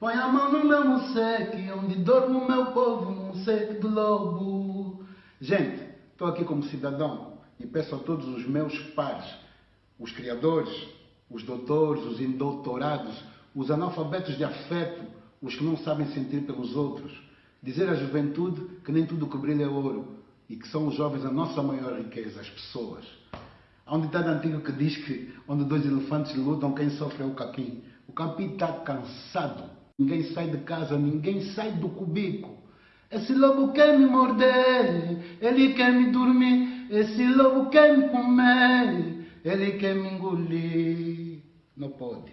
Põe a mão no meu museque, onde dorme o meu povo, no museque do lobo. Gente, estou aqui como cidadão e peço a todos os meus pares, os criadores, os doutores, os indoutorados, os analfabetos de afeto, os que não sabem sentir pelos outros, dizer à juventude que nem tudo que brilha é ouro e que são os jovens a nossa maior riqueza, as pessoas. Há um ditado antigo que diz que onde dois elefantes lutam, quem sofre é o capim. O capim está cansado. Ninguém sai de casa, ninguém sai do cubico. Esse lobo quer me morder, ele quer me dormir. Esse lobo quer me comer, ele quer me engolir. Não pode.